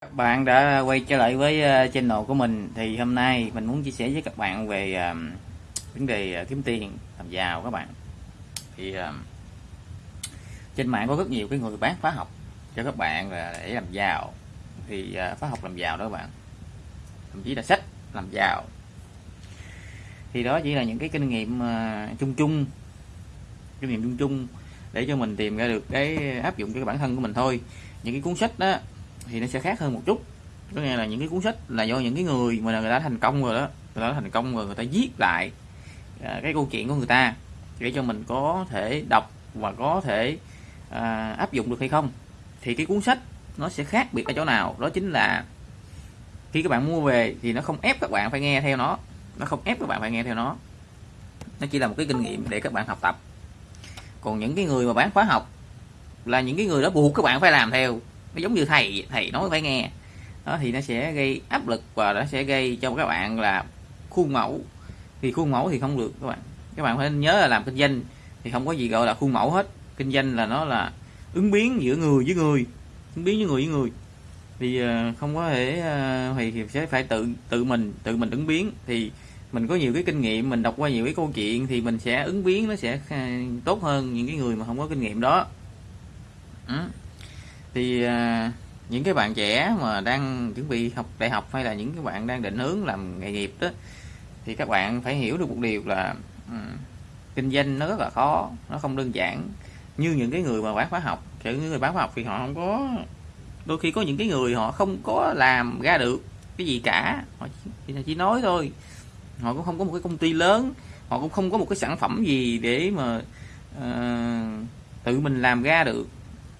Các bạn đã quay trở lại với ờ, channel của mình. Thì hôm nay mình muốn chia sẻ với các bạn về ờ, vấn đề ờ, kiếm tiền, làm giàu các bạn. Thì trên mạng có rất nhiều cái người bán khóa học cho các bạn là để làm giàu. Thì khóa học làm giàu đó các bạn. Thậm chí là sách làm giàu. Thì đó chỉ là những cái kinh nghiệm chung chung. Kinh nghiệm chung chung để cho mình tìm ra được cái áp dụng cho cái bản thân của mình thôi. Những cái cuốn sách đó thì nó sẽ khác hơn một chút. Có nghĩa là những cái cuốn sách là do những cái người mà người ta thành công rồi đó người ta thành công rồi người ta viết lại à, cái câu chuyện của người ta để cho mình có thể đọc và có thể à, áp dụng được hay không. Thì cái cuốn sách nó sẽ khác biệt ở chỗ nào? Đó chính là khi các bạn mua về thì nó không ép các bạn phải nghe theo nó nó không ép các bạn phải nghe theo nó. Nó chỉ là một cái kinh nghiệm để các bạn học tập. Còn những cái người mà bán khóa học là những cái người đó buộc các bạn phải làm theo nó giống như thầy thầy nói phải nghe. Đó, thì nó sẽ gây áp lực và nó sẽ gây cho các bạn là khuôn mẫu. Thì khuôn mẫu thì không được các bạn. Các bạn phải nhớ là làm kinh doanh thì không có gì gọi là khuôn mẫu hết. Kinh doanh là nó là ứng biến giữa người với người, ứng biến giữa người với người. Thì ờ, không có thể ờ, thì sẽ phải tự tự mình tự mình ứng biến. Thì mình có nhiều cái kinh nghiệm, mình đọc qua nhiều cái câu chuyện thì mình sẽ ứng biến, nó sẽ ờ, tốt hơn những cái người mà không có kinh nghiệm đó. Ừ thì à, những cái bạn trẻ mà đang chuẩn bị học đại học hay là những cái bạn đang định hướng làm nghề nghiệp đó thì các bạn phải hiểu được một điều là um, kinh doanh nó rất là khó nó không đơn giản. Như những cái người mà bán khóa học kiểu những người bán khóa học thì họ không có đôi khi có những cái người họ không có làm ra được cái gì cả họ chỉ, chỉ nói thôi. Họ cũng không có một cái công ty lớn họ cũng không có một cái sản phẩm gì để mà uh, tự mình làm ra được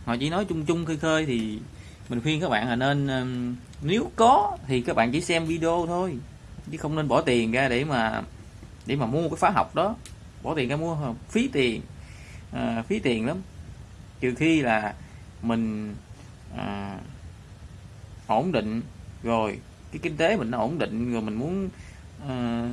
họ chỉ nói chung chung khơi khơi thì mình khuyên các bạn là nên um, nếu có thì các bạn chỉ xem video thôi chứ không nên bỏ tiền ra để mà để mà mua cái khóa học đó. Bỏ tiền ra mua phí tiền à, phí tiền lắm. Trừ khi là mình à, ổn định rồi cái kinh tế mình nó ổn định rồi mình muốn à,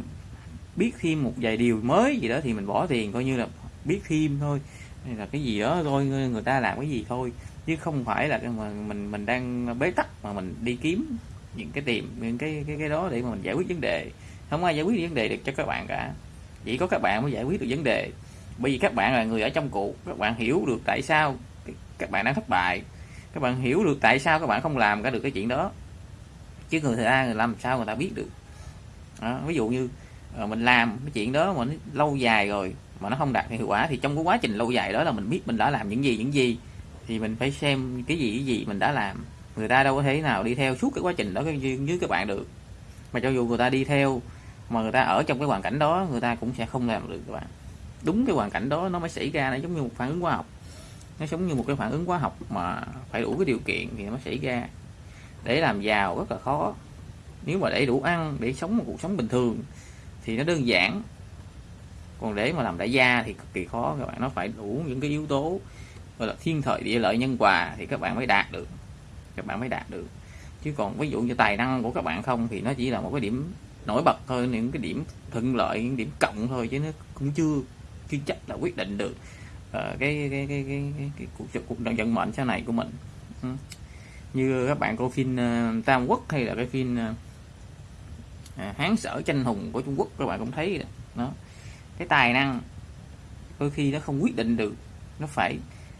biết thêm một vài điều mới gì đó thì mình bỏ tiền coi như là biết thêm thôi hay là cái gì đó thôi người ta làm cái gì thôi. Chứ không phải là mà mình mình đang bế tắc mà mình đi kiếm những cái tìm những cái cái cái đó để mà mình giải quyết vấn đề. Không ai giải quyết vấn đề được cho các bạn cả. Chỉ có các bạn mới giải quyết được vấn đề. Bởi vì các bạn là người ở trong cuộc các bạn hiểu được tại sao các bạn đang thất bại. Các bạn hiểu được tại sao các bạn không làm cả được cái chuyện đó. Chứ người ta người làm sao người ta biết được. Đó, ví dụ như ờ, mình làm cái chuyện đó mà nó lâu dài rồi mà nó không đạt hiệu quả, thì trong cái quá trình lâu dài đó là mình biết mình đã làm những gì những gì. Thì mình phải xem cái gì cái gì mình đã làm. Người ta đâu có thể nào đi theo suốt cái quá trình đó với các bạn được. Mà cho dù người ta đi theo, mà người ta ở trong cái hoàn cảnh đó, người ta cũng sẽ không làm được các bạn. Đúng cái hoàn cảnh đó nó mới xảy ra, nó giống như một phản ứng hóa học. Nó giống như một cái phản ứng hóa học mà phải đủ cái điều kiện thì nó xảy ra. Để làm giàu rất là khó. Nếu mà để đủ ăn, để sống một cuộc sống bình thường, thì nó đơn giản còn để mà làm đại gia thì cực kỳ khó các bạn nó phải đủ những cái yếu tố gọi là thiên thời địa lợi nhân hòa thì các bạn mới đạt được các bạn mới đạt được. Chứ còn ví dụ như tài năng của các bạn không thì nó chỉ là một cái điểm nổi bật thôi những cái điểm thuận lợi những điểm cộng thôi chứ nó cũng chưa chưa chắc là quyết định được uh, cái, cái, cái, cái, cái, cái cuộc cuộc đời vận mệnh sau này của mình. Ừ. như các bạn coi phim uh, Tam Quốc hay là cái phim uh, Hán Sở Tranh Hùng của Trung Quốc các bạn cũng thấy đó cái tài năng đôi khi nó không quyết định được. Nó phải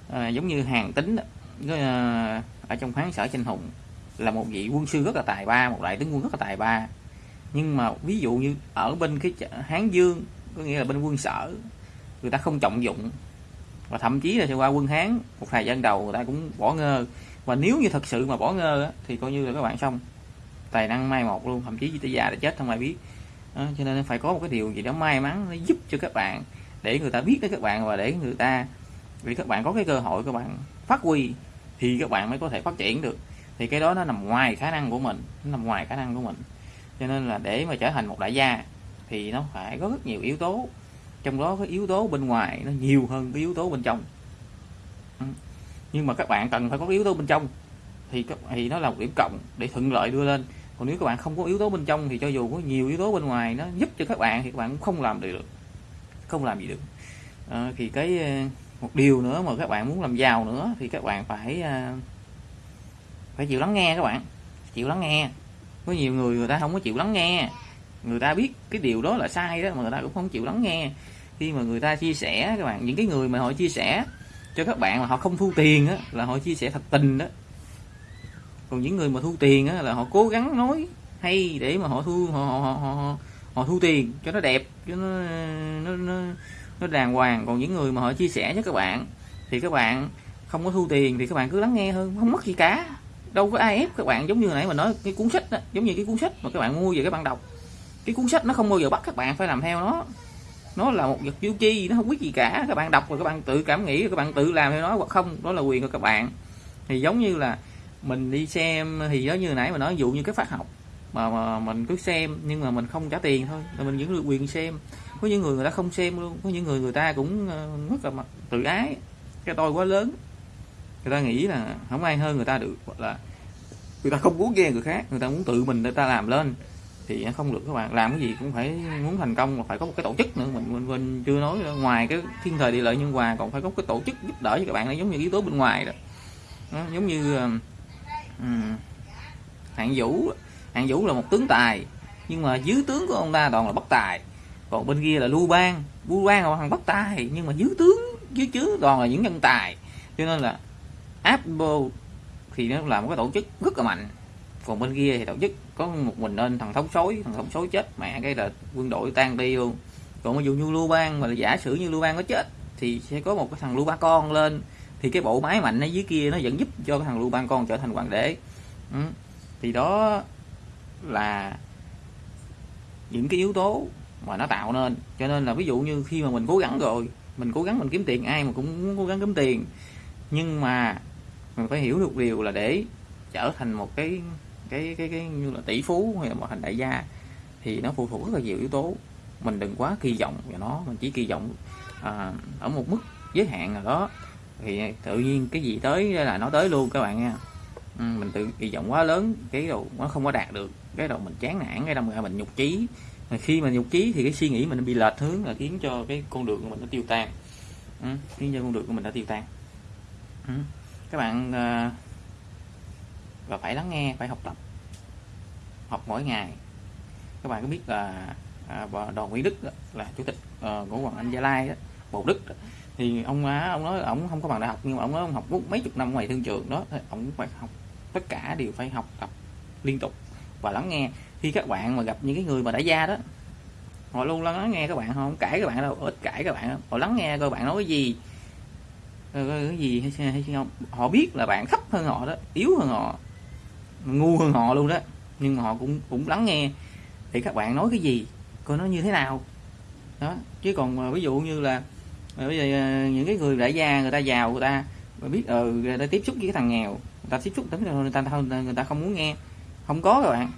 à, giống như hàng tính đó. À, ở trong khoáng sở tranh hùng là một vị quân sư rất là tài ba một đại tướng quân rất là tài ba. Nhưng mà ví dụ như ở bên cái hán dương có nghĩa là bên quân sở người ta không trọng dụng và thậm chí là qua quân hán một thời gian đầu người ta cũng bỏ ngơ. Và nếu như thật sự mà bỏ ngơ thì coi như là các bạn xong. Tài năng mai một luôn thậm chí tới già đã chết không ai biết đó, cho nên phải có một cái điều gì đó may mắn nó giúp cho các bạn để người ta biết tới các bạn và để người ta vì các bạn có cái cơ hội các bạn phát huy thì các bạn mới có thể phát triển được. Thì cái đó nó nằm ngoài khả năng của mình nó nằm ngoài khả năng của mình. Cho nên là để mà trở thành một đại gia thì nó phải có rất nhiều yếu tố. Trong đó cái yếu tố bên ngoài nó nhiều hơn cái yếu tố bên trong. Ừ. Nhưng mà các bạn cần phải có cái yếu tố bên trong thì thì nó là một điểm cộng để thuận lợi đưa lên còn nếu các bạn không có yếu tố bên trong thì cho dù có nhiều yếu tố bên ngoài nó giúp cho các bạn thì các bạn cũng không làm được không làm gì được. À, thì cái ờ, một điều nữa mà các bạn muốn làm giàu nữa thì các bạn phải ờ, phải chịu lắng nghe các bạn. Chịu lắng nghe. Có nhiều người người ta không có chịu lắng nghe. Người ta biết cái điều đó là sai đó mà người ta cũng không chịu lắng nghe. Khi mà người ta chia sẻ các bạn những cái người mà họ chia sẻ cho các bạn mà họ không thu tiền á là họ chia sẻ thật tình đó còn những người mà thu tiền á là họ cố gắng nói hay để mà họ thu họ họ, họ, họ, họ thu tiền cho nó đẹp cho nó nó, nó nó đàng hoàng. Còn những người mà họ chia sẻ với các bạn thì các bạn không có thu tiền thì các bạn cứ lắng nghe hơn không mất gì cả. Đâu có ai ép các bạn giống như nãy mà nói cái cuốn sách đó, giống như cái cuốn sách mà các bạn mua về các bạn đọc. Cái cuốn sách nó không bao giờ bắt các bạn phải làm theo nó. Nó là một vật vô chi nó không biết gì cả. Các bạn đọc rồi các bạn tự cảm nghĩ rồi các bạn tự làm theo nó hoặc không đó là quyền của các bạn. Thì giống như là mình đi xem thì giống như nãy mà nói dụ như cái phát học mà, mà mình cứ xem nhưng mà mình không trả tiền thôi là mình vẫn được quyền xem. Có những người người ta không xem luôn có những người người ta cũng ờ, rất là mặt tự ái cái tôi quá lớn. Người ta nghĩ là không ai hơn người ta được hoặc là người ta không muốn nghe người khác người ta muốn tự mình người ta làm lên thì không được các bạn. Làm cái gì cũng phải muốn thành công mà phải có một cái tổ chức nữa. Mình mình, mình chưa nói nữa. ngoài cái thiên thời địa lợi nhân hòa còn phải có cái tổ chức giúp đỡ cho các bạn là giống như yếu tố bên ngoài đó, đó giống như ờ, Ừ. hạng vũ hạng vũ là một tướng tài, nhưng mà dưới tướng của ông ta toàn là bất tài. Còn bên kia là lưu bang. Lưu bang là thằng bất tài, nhưng mà dưới tướng, dưới chứa toàn là những nhân tài. Cho nên là Apple thì nó là một cái tổ chức rất là mạnh. Còn bên kia thì tổ chức có một mình nên thằng thống sói, thằng thống sói chết, mẹ cái là quân đội tan đi luôn. Còn ví dụ như lưu bang mà là giả sử như lưu bang có chết, thì sẽ có một cái thằng lưu ba con lên thì cái bộ máy mạnh ở dưới kia nó vẫn giúp cho cái thằng lưu bang con trở thành hoàng đế. Ừ. thì đó là những cái yếu tố mà nó tạo nên. Cho nên là ví dụ như khi mà mình cố gắng rồi mình cố gắng mình kiếm tiền ai mà cũng cố gắng kiếm tiền. Nhưng mà mình phải hiểu được điều là để trở thành một cái cái cái cái như là tỷ phú hay là một thành đại gia thì nó phụ thuộc rất là nhiều yếu tố. Mình đừng quá kỳ vọng vào nó mình chỉ kỳ vọng à, ở một mức giới hạn nào đó thì tự nhiên cái gì tới là nó tới luôn các bạn nha. Ừ, mình tự kỳ vọng quá lớn cái đầu nó không có đạt được. Cái đầu mình chán nản cái đầu mình nhục trí mà khi mà nhục trí thì cái suy nghĩ mình bị lệch hướng là khiến cho cái con đường của mình nó tiêu tan. Ừ, khiến cho con đường của mình đã tiêu tan. Ừ. các bạn à, và phải lắng nghe phải học tập. Học mỗi ngày. Các bạn có biết là à, đoàn Nguyễn Đức đó, là chủ tịch ờ, của Hoàng Anh Gia Lai đó, Bộ Đức đó thì ông á ông nói ông không có bằng đại học nhưng mà ông nói ông học mấy chục năm ngoài thương trường đó ông phải học tất cả đều phải học tập liên tục và lắng nghe. Khi các bạn mà gặp những cái người mà đã gia đó họ luôn lắng nghe các bạn không cãi các bạn đâu ít cãi các bạn họ lắng nghe coi bạn nói cái gì cái gì hay, hay không. Họ biết là bạn thấp hơn họ đó yếu hơn họ ngu hơn họ luôn đó. Nhưng mà họ cũng cũng lắng nghe thì các bạn nói cái gì coi nó như thế nào. Đó chứ còn ví dụ như là bây giờ ờ, những cái người đại gia người ta giàu người ta biết ờ người ta tiếp xúc với cái thằng nghèo người ta tiếp xúc tính người ta người ta không muốn nghe. Không có các bạn.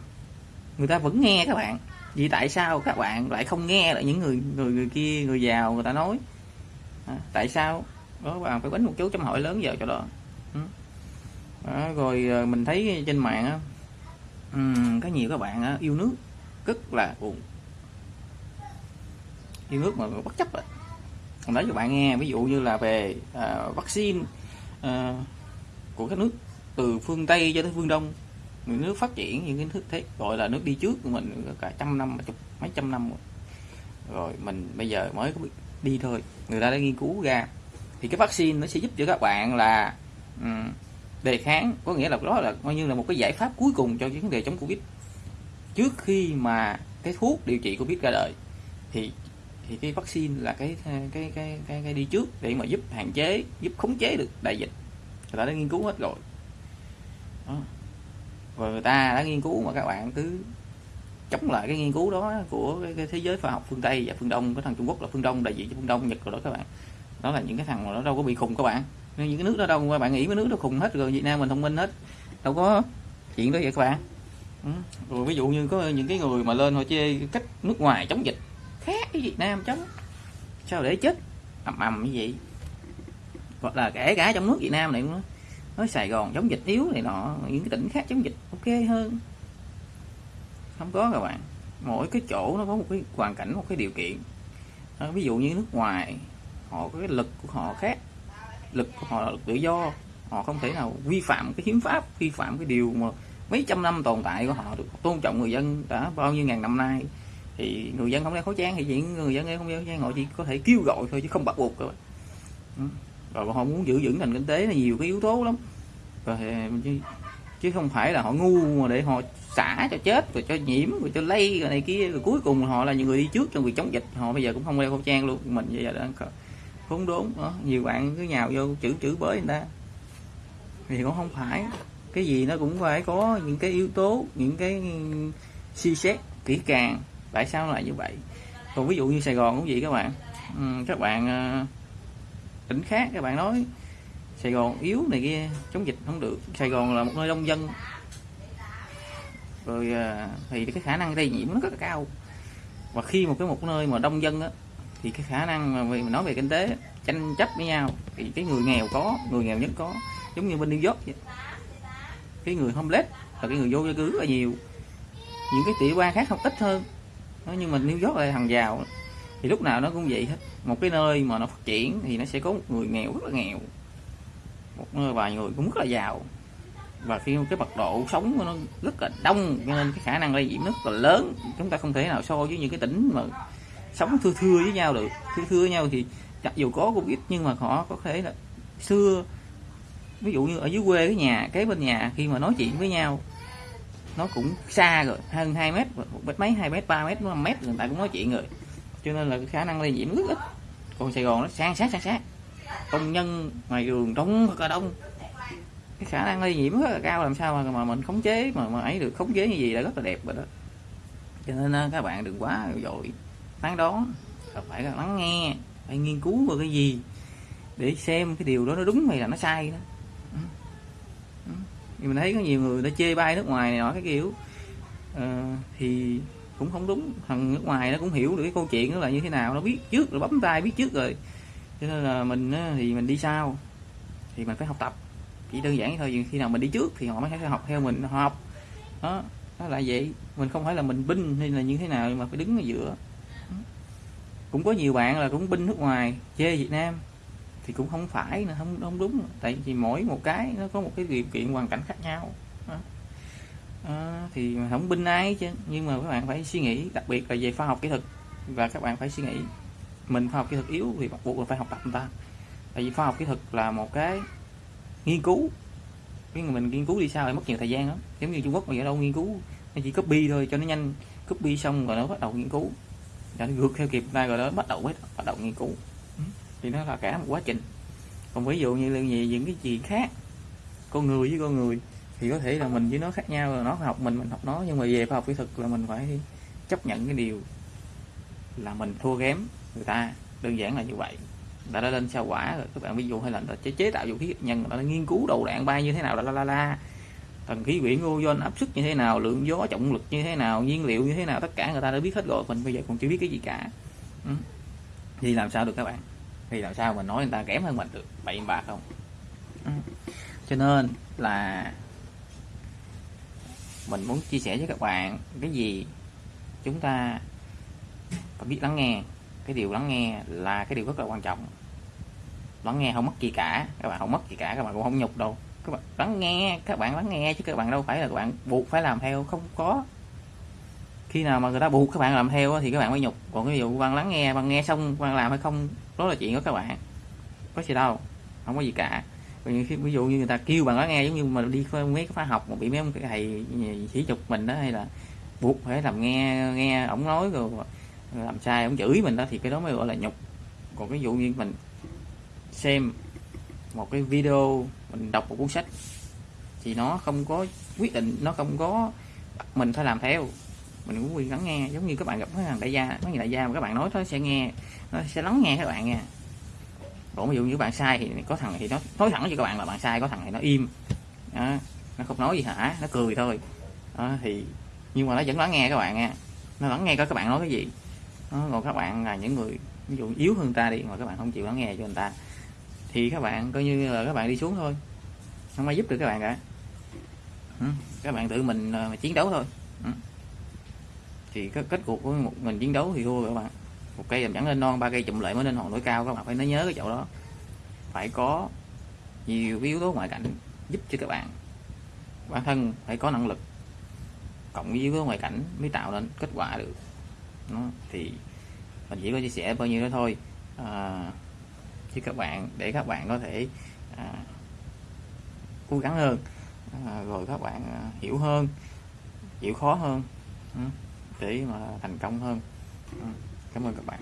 Người ta vẫn nghe các bạn. Vì tại sao các bạn lại không nghe lại những người người người kia người giàu người ta nói? À, tại sao? Đó các bạn phải đánh một chú chấm hỏi lớn giờ cho đó. Ừ. đó, rồi ờ, mình thấy trên mạng á um, có nhiều các bạn á, yêu nước rất là buồn. Yêu nước mà bất chấp rồi còn nói cho bạn nghe ví dụ như là về à, vaccine à, của các nước từ phương tây cho tới phương đông những nước phát triển những cái nước thế gọi là nước đi trước của mình cả trăm năm chục mấy trăm năm rồi. rồi mình bây giờ mới có đi thôi người ta đã nghiên cứu ra thì cái vaccine nó sẽ giúp cho các bạn là um, đề kháng có nghĩa là đó là coi như là một cái giải pháp cuối cùng cho vấn đề chống covid trước khi mà cái thuốc điều trị covid ra đời thì thì cái vaccine là cái cái cái cái, cái đi trước để mà giúp hạn chế giúp khống chế được đại dịch. Người ta đã nghiên cứu hết rồi. Đó. và người ta đã nghiên cứu mà các bạn cứ chống lại cái nghiên cứu đó của cái, cái thế giới khoa học phương tây và phương đông cái thằng trung quốc là phương đông đại diện cho phương đông nhật rồi đó các bạn. Đó là những cái thằng mà nó đâu có bị khùng các bạn. Những cái nước đó đâu các bạn nghĩ mấy nước nó khùng hết rồi việt nam mình thông minh hết. Đâu có chuyện đó vậy các bạn. Ừ. rồi ví dụ như có những cái người mà lên họ chê cách nước ngoài chống dịch cái việt nam chống. Sao để chết? Ầm ầm như vậy. Hoặc là kể cả trong nước việt nam này cũng nói sài gòn chống dịch yếu này nọ những cái tỉnh khác chống dịch ok hơn. Không có các bạn. Mỗi cái chỗ nó có một cái hoàn cảnh một cái điều kiện. À, ví dụ như nước ngoài họ có cái lực của họ khác. Lực của họ là lực tự do. Họ không thể nào vi phạm cái hiến pháp vi phạm cái điều mà mấy trăm năm tồn tại của họ được tôn trọng người dân đã bao nhiêu ngàn năm nay thì người dân không đeo khẩu trang thì những người dân không đeo khẩu trang, họ chỉ có thể kêu gọi thôi chứ không bắt buộc rồi ừ. rồi họ muốn giữ vững nền kinh tế là nhiều cái yếu tố lắm. Rồi ờ, chứ không phải là họ ngu mà để họ xả cho chết, rồi cho nhiễm, rồi cho lây, rồi này kia. Rồi cuối cùng họ là những người đi trước trong việc chống dịch. Họ bây giờ cũng không đeo khẩu trang luôn. Mình bây giờ đang khốn đốn đó. nhiều bạn cứ nhào vô chữ chữ bới người ta. Thì cũng không phải. Cái gì nó cũng phải có những cái yếu tố, những cái suy xét kỹ càng tại sao lại như vậy. Còn ví dụ như Sài Gòn cũng vậy các bạn. Ừ, các bạn ờ, tỉnh khác các bạn nói Sài Gòn yếu này kia chống dịch không được. Sài Gòn là một nơi đông dân. Rồi ờ, thì cái khả năng lây nhiễm nó rất là cao. Và khi một cái một nơi mà đông dân á thì cái khả năng mà mình nói về kinh tế tranh chấp với nhau thì cái người nghèo có người nghèo nhất có. Giống như bên New York vậy. cái người homeless và cái người vô gia cư rất là nhiều. Những cái tiểu bang khác không ít hơn nhưng mà New York là thằng giàu. Thì lúc nào nó cũng vậy hết. Một cái nơi mà nó phát triển thì nó sẽ có một người nghèo rất là nghèo. Một nơi vài người cũng rất là giàu. Và khi cái mật độ sống của nó rất là đông, cho nên cái khả năng lây nhiễm rất là lớn. Chúng ta không thể nào so với những cái tỉnh mà sống thưa thưa với nhau được. Thưa thưa với nhau thì mặc dù có covid nhưng mà họ có thể là xưa. Ví dụ như ở dưới quê cái nhà, kế bên nhà, khi mà nói chuyện với nhau nó cũng xa rồi, hơn 2 mét một mét mấy, hai mét, ba mét năm mét người ta cũng nói chuyện rồi. Cho nên là cái khả năng lây nhiễm rất ít. Còn sài gòn nó sang sát sang sát công nhân ngoài đường đông rất là đông. Cái khả năng lây nhiễm rất là cao, làm sao mà mà mình khống chế, mà mà ấy được, khống chế như gì là rất là đẹp rồi đó. Cho nên à, các bạn đừng quá dội. Tán đoán phải lắng nghe, phải nghiên cứu vào cái gì để xem cái điều đó nó đúng hay là nó sai đó thì mình thấy có nhiều người đã chê bai nước ngoài này nọ cái kiểu. À, thì cũng không đúng. Thằng nước ngoài nó cũng hiểu được cái câu chuyện đó là như thế nào nó biết trước rồi bấm tay biết trước rồi. Cho nên là mình thì mình đi sau. Thì mình phải học tập. Chỉ đơn giản thôi khi nào mình đi trước thì họ mới phải học theo mình học. Đó nó là vậy. Mình không phải là mình binh hay là như thế nào mà phải đứng ở giữa. Cũng có nhiều bạn là cũng binh nước ngoài chê Việt Nam thì cũng không phải là không không đúng. Tại vì mỗi một cái nó có một cái điều kiện hoàn cảnh khác nhau. À, thì không binh ai chứ. Nhưng mà các bạn phải suy nghĩ đặc biệt là về khoa học kỹ thuật. Và các bạn phải suy nghĩ mình khoa học kỹ thuật yếu thì bắt buộc là phải học tập người ta. Tại vì khoa học kỹ thuật là một cái nghiên cứu. Cái người mình nghiên cứu đi sao lại mất nhiều thời gian lắm. Giống như Trung Quốc mà ở đâu nghiên cứu. Nó chỉ copy thôi cho nó nhanh. Copy xong rồi nó bắt đầu nghiên cứu. Rồi nó vượt theo kịp ta rồi đó bắt đầu hết bắt đầu nghiên cứu thì nó là cả một quá trình. Còn ví dụ như là những cái chuyện khác con người với con người thì có thể là mình với nó khác nhau rồi nó học mình mình học nó. Nhưng mà về khoa học kỹ thuật là mình phải chấp nhận cái điều là mình thua kém người ta. Đơn giản là như vậy. Đã đã lên sao quả rồi các bạn ví dụ hay là chế, chế tạo vũ khí nhân đã nghiên cứu đầu đạn bay như thế nào la la la tầng khí quyển ozone áp suất như thế nào lượng gió trọng lực như thế nào nhiên liệu như thế nào tất cả người ta đã biết hết rồi. Mình bây giờ còn chưa biết cái gì cả. Ừ. thì làm sao được các bạn? Thì làm sao mình nói người ta kém hơn mình được? Bậy bạc không? Ừ. cho nên là mình muốn chia sẻ với các bạn cái gì chúng ta phải biết lắng nghe. Cái điều lắng nghe là cái điều rất là quan trọng. Lắng nghe không mất gì cả. Các bạn không mất gì cả các bạn cũng không nhục đâu. Các bạn lắng nghe các bạn lắng nghe chứ các bạn đâu phải là các bạn buộc phải làm theo. Không có. Khi nào mà người ta buộc các bạn làm theo thì các bạn mới nhục. Còn cái vụ quan lắng nghe quan nghe xong quan làm hay không rất là chuyện của các bạn. Có gì đâu, không có gì cả. Ví dụ như người ta kêu bạn nói nghe, giống như mà đi mấy cái khóa học mà bị mấy ông thầy ờ, chỉ chụp mình đó, hay là buộc phải làm nghe nghe ổng nói rồi làm sai, ổng chửi mình đó, thì cái đó mới gọi là nhục. Còn cái dụ như mình xem một cái video, mình đọc một cuốn sách, thì nó không có quyết định, nó không có mình phải làm theo mình cũng quyền lắng nghe giống như các bạn gặp mấy thằng đại gia mấy người đại gia mà các bạn nói nó sẽ nghe nó sẽ lắng nghe các bạn nha còn ví dụ như bạn sai thì có thằng thì nó nói thẳng với các bạn là bạn sai có thằng thì nó im đó, nó không nói gì hả nó cười thôi đó, thì nhưng mà nó vẫn lắng nghe các bạn nha nó lắng nghe các bạn nói cái gì đó, còn các bạn là những người ví dụ yếu hơn ta đi mà các bạn không chịu lắng nghe cho người ta thì các bạn coi như là các bạn đi xuống thôi không ai giúp được các bạn cả các bạn tự mình mà chiến đấu thôi thì cái kết cuộc của một mình chiến đấu thì thua các bạn. Một cây làm chẳng lên non ba cây chụm lại mới lên hòn núi cao các bạn. Phải nhớ cái chỗ đó. Phải có nhiều yếu tố ngoại cảnh giúp cho các bạn. Bản thân phải có năng lực. Cộng với yếu tố ngoại cảnh mới tạo nên kết quả được. Nó thì mình chỉ có chia sẻ bao nhiêu đó thôi. À, chứ các bạn để các bạn có thể à, cố gắng hơn. À, rồi các bạn à, hiểu hơn chịu khó hơn. Ừ, để mà thành công hơn. Ừ, cảm ơn các bạn.